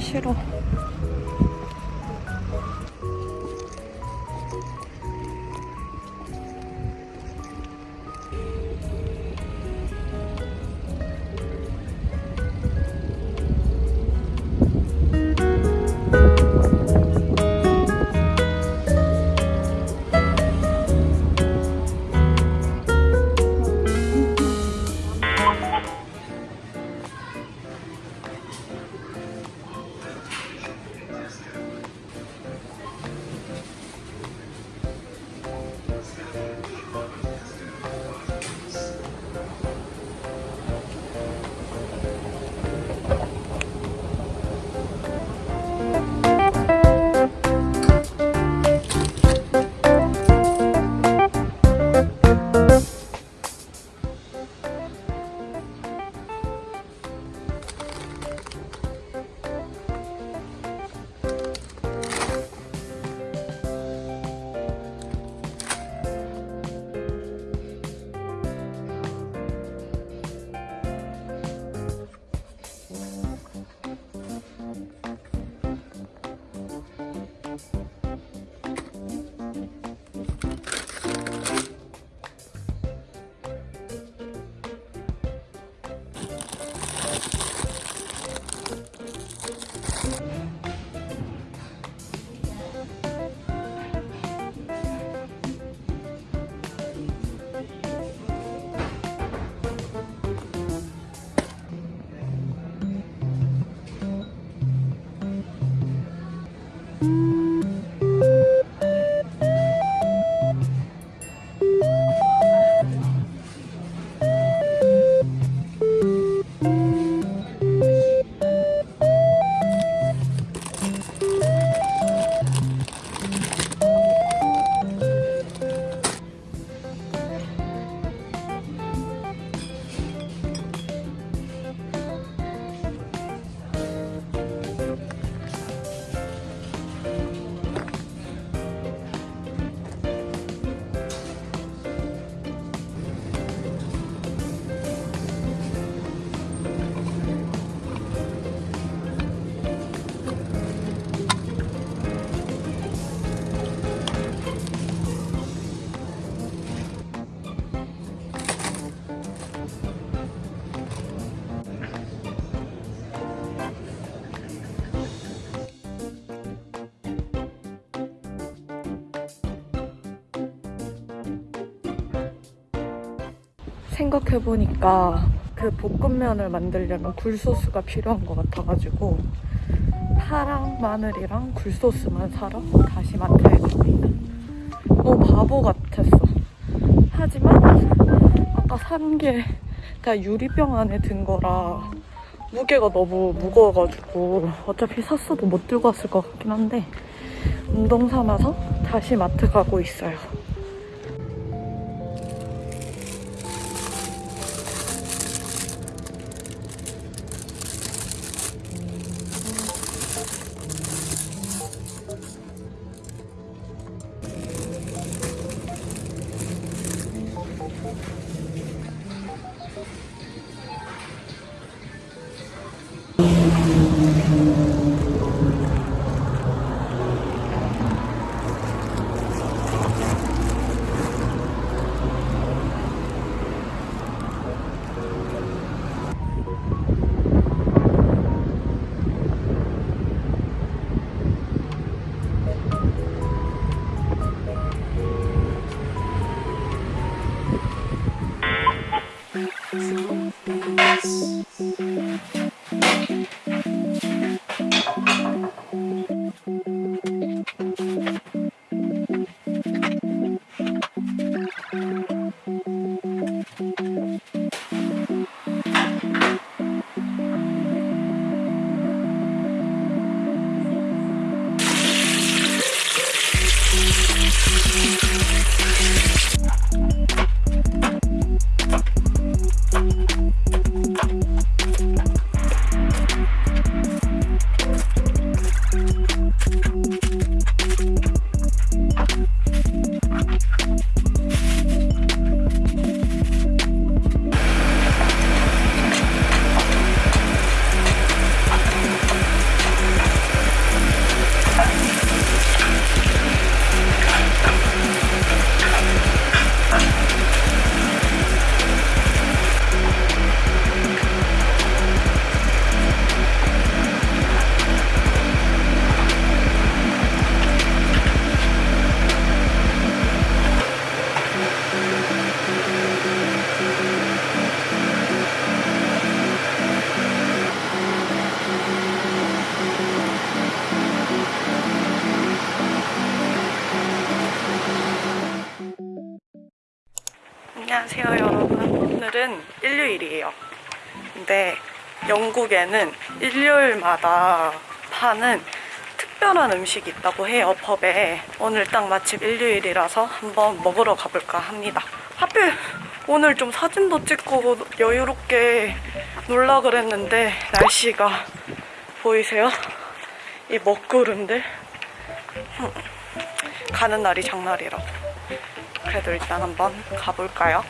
싫어. 생각해보니까 그 볶음면을 만들려면 굴소스가 필요한 것 같아가지고 파랑 마늘이랑 굴소스만 사러 다시 마트에 갑니다. 너무 바보 같았어. 하지만 아까 산 게 그냥 유리병 안에 든 거라 무게가 너무 무거워가지고 어차피 샀어도 못 들고 왔을 것 같긴 한데 운동 삼아서 다시 마트 가고 있어요. 안녕하세요 여러분. 오늘은 일요일이에요. 근데 영국에는 일요일마다 파는 특별한 음식이 있다고 해요 펍에. 오늘 딱 마침 일요일이라서 한번 먹으러 가볼까 합니다. 하필 오늘 좀 사진도 찍고 여유롭게 놀라 그랬는데 날씨가 보이세요? 이 먹구름들? 흠, 가는 날이 장날이라고 그래도 일단 한번 가볼까요?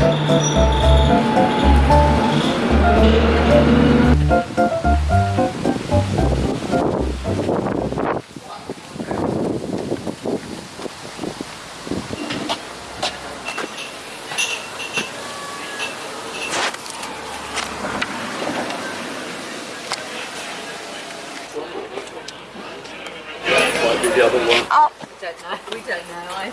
Oh. the other one. don't know. We don't know. I...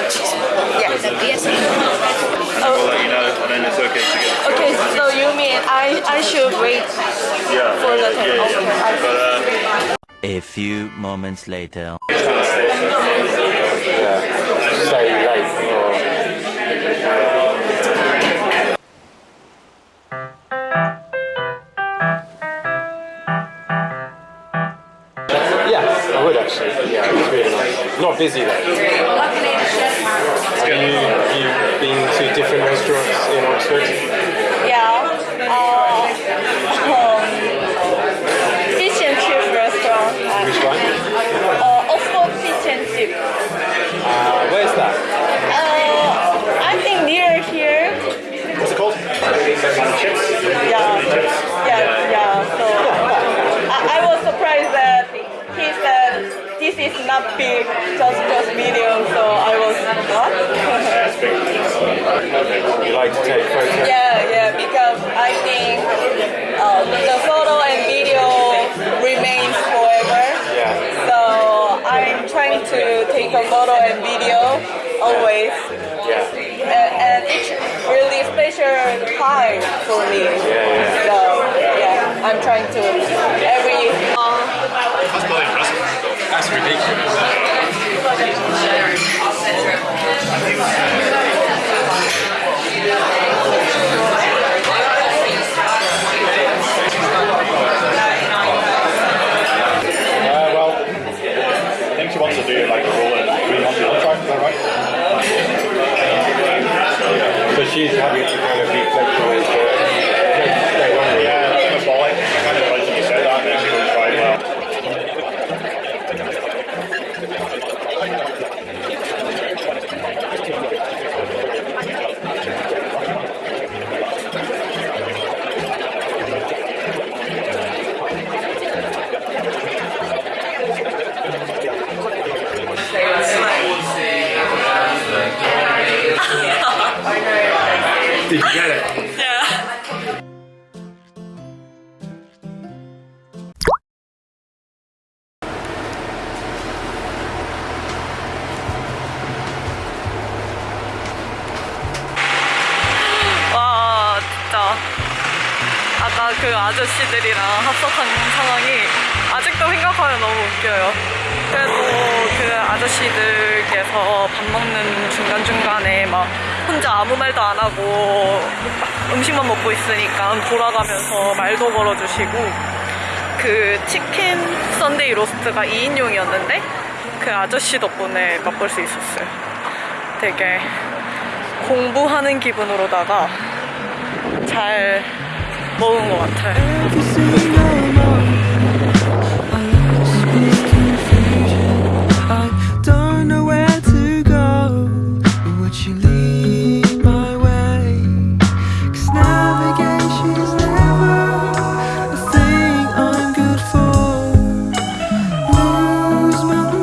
A R. Yes. Yes. I'll let you know, and then it's okay to get. Okay, so you mean I I should wait Yeah. for the table? Yeah, Okay. I- But uh, A few moments later. stay. Yeah, I would actually. Yeah, it's really nice. Not busy though. Have you, you been to different restaurants in Oxford? Yeah. Uh, um, fish and chip restaurant. Which one? uh, Oxford Fish and Chip. Uh, where's that? You like to take photos? Yeah, yeah, because I think uh, the photo and video remains forever. Yeah. So I'm trying to take a photo and video always. Yeah. And, and it's really special time for me. Yeah, yeah. So yeah, I'm trying to every. Uh, That's really impressive. That's ridiculous. You get it? yeah. 아까 그 아저씨들이랑 합석한 상황이 아직도 생각하면 너무 웃겨요. 아저씨들께서 밥 먹는 중간중간에 막 혼자 아무 말도 안 하고 음식만 먹고 있으니까 돌아가면서 말도 걸어주시고 그 chicken Sunday roast가 2인용이었는데 그 아저씨 덕분에 맛볼 수 있었어요. 되게 공부하는 기분으로다가 잘 먹은 것 같아요.